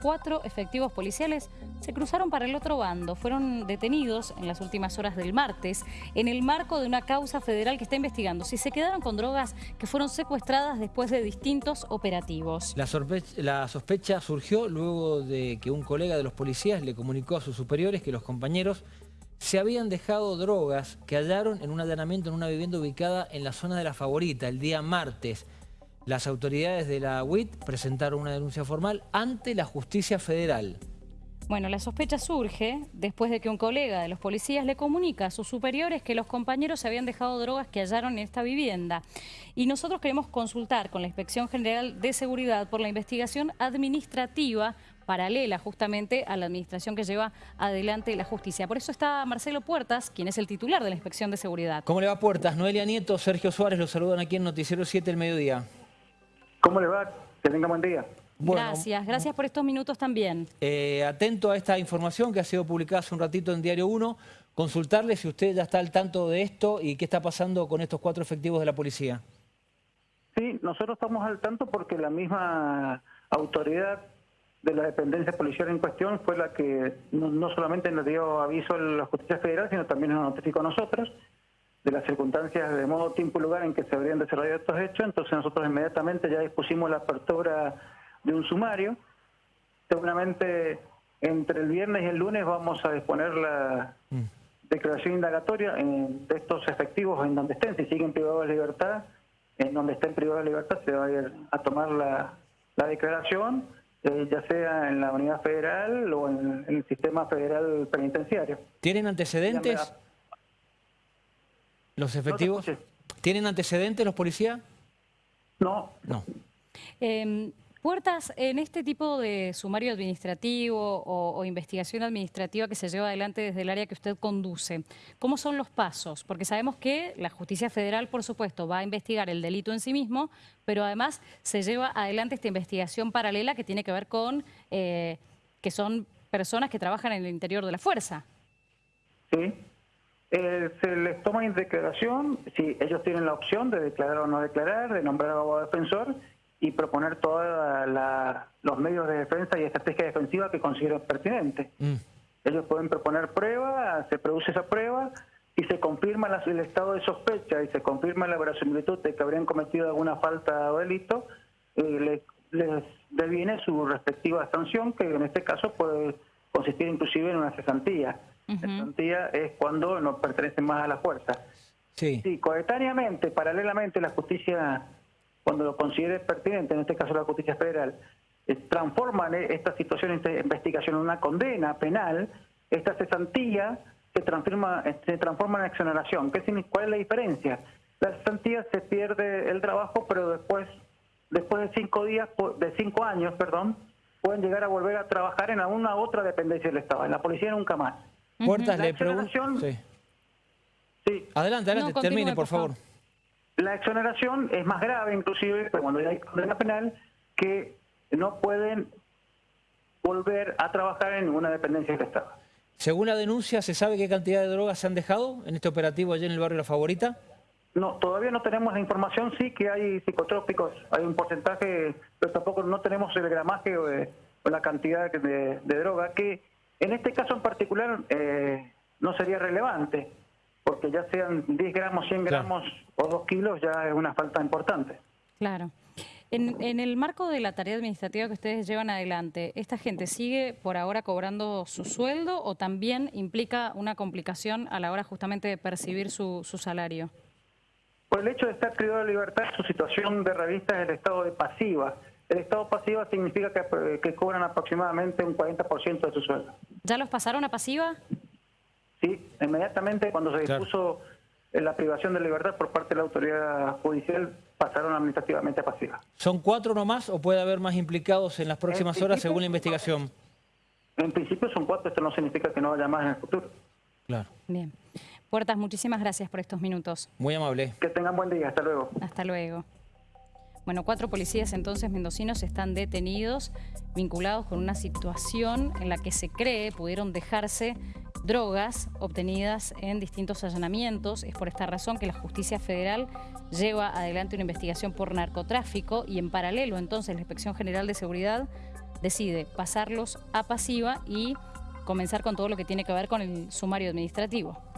cuatro efectivos policiales se cruzaron para el otro bando. Fueron detenidos en las últimas horas del martes en el marco de una causa federal que está investigando si se quedaron con drogas que fueron secuestradas después de distintos operativos. La, sospecha surgió luego de que un colega de los policías le comunicó a sus superiores que los compañeros se habían dejado drogas que hallaron en un allanamiento en una vivienda ubicada en la zona de La Favorita el día martes. Las autoridades de la UIT presentaron una denuncia formal ante la justicia federal. Bueno, la sospecha surge después de que un colega de los policías le comunica a sus superiores que los compañeros se habían dejado drogas que hallaron en esta vivienda. Y nosotros queremos consultar con la Inspección General de Seguridad por la investigación administrativa paralela justamente a la administración que lleva adelante la justicia. Por eso está Marcelo Puertas, quien es el titular de la Inspección de Seguridad. ¿Cómo le va Puertas? Noelia Nieto, Sergio Suárez, los saludan aquí en Noticiero 7 el mediodía. ¿Cómo le va? Que tenga buen día. gracias, gracias por estos minutos también. Eh, atento a esta información que ha sido publicada hace un ratito en Diario 1, consultarle si usted ya está al tanto de esto y qué está pasando con estos cuatro efectivos de la policía. Sí, nosotros estamos al tanto porque la misma autoridad de la dependencia policial en cuestión fue la que no, solamente nos dio aviso a la justicia federal, sino también nos notificó a nosotros de las circunstancias de modo, tiempo y lugar en que se habrían desarrollado estos hechos, entonces nosotros inmediatamente ya dispusimos la apertura de un sumario. Seguramente entre el viernes y el lunes vamos a disponer la mm. declaración indagatoria de estos efectivos en donde estén, si siguen privados de libertad, en donde estén privados de libertad se va a ir a tomar la, declaración, eh, ya sea en la unidad federal o en, en el sistema federal penitenciario. ¿Tienen antecedentes? ¿Los efectivos? ¿Tienen antecedentes los policías? No. No. Em, Puertas, en este tipo de sumario administrativo o, investigación administrativa que se lleva adelante desde el área que usted conduce, ¿cómo son los pasos? Porque sabemos que la justicia federal, por supuesto, va a investigar el delito en sí mismo, pero además se lleva adelante esta investigación paralela que tiene que ver con eh, que son personas que trabajan en el interior de la fuerza. Sí, eh, se les toma en declaración, si ellos tienen la opción de declarar o no declarar, de nombrar abogado defensor y proponer todos los medios de defensa y estrategia defensiva que consideren pertinentes. Mm. Ellos pueden proponer prueba, se produce esa prueba y se confirma el estado de sospecha y se confirma la verosimilitud de que habrían cometido alguna falta o delito, eh, les, deviene su respectiva sanción, que en este caso puede consistir inclusive en una cesantía. La es cuando no pertenece más a la fuerza. Sí. sí, coetáneamente, paralelamente, la justicia, cuando lo considere pertinente, en este caso la justicia federal, eh, transforma esta situación de investigación en una condena penal, esta cesantía se transforma, se transforma en exoneración. ¿Qué, ¿Cuál es la diferencia? La cesantía se pierde el trabajo, pero después, después de cinco días, de cinco años, perdón, pueden llegar a volver a trabajar en alguna otra dependencia del Estado. En la policía nunca más. Puertas, le pregunto... Sí. Adelante, adelante, termine, por favor. La exoneración es más grave, inclusive, cuando hay condena penal, que no pueden volver a trabajar en una dependencia del Estado. Según la denuncia, ¿se sabe qué cantidad de drogas se han dejado en este operativo allí en el barrio La Favorita? No, todavía no tenemos la información, sí que hay psicotrópicos, hay un porcentaje, pero tampoco no tenemos el gramaje o, la cantidad de, de droga que en este caso en particular eh, no sería relevante, porque ya sean 10 gramos, 100 gramos o 2 kilos ya es una falta importante. Claro. En, el marco de la tarea administrativa que ustedes llevan adelante, ¿esta gente sigue por ahora cobrando su sueldo o también implica una complicación a la hora justamente de percibir su, salario? Por el hecho de estar privado de libertad, su situación de revista es el estado de pasiva. El estado pasiva significa que, cobran aproximadamente un 40% de su sueldo. ¿Ya los pasaron a pasiva? Sí, inmediatamente cuando se dispuso la privación de libertad por parte de la autoridad judicial, pasaron administrativamente a pasiva. ¿Son cuatro nomás o puede haber más implicados en las próximas horas según la investigación? En principio son cuatro, esto no significa que no haya más en el futuro. Claro. Bien. Puertas, muchísimas gracias por estos minutos. Muy amable. Que tengan buen día, hasta luego. Hasta luego. Bueno, cuatro policías entonces mendocinos están detenidos vinculados con una situación en la que se cree pudieron dejarse drogas obtenidas en distintos allanamientos. Es por esta razón que la justicia federal lleva adelante una investigación por narcotráfico y en paralelo entonces la Inspección General de Seguridad decide pasarlos a pasiva y comenzar con todo lo que tiene que ver con el sumario administrativo.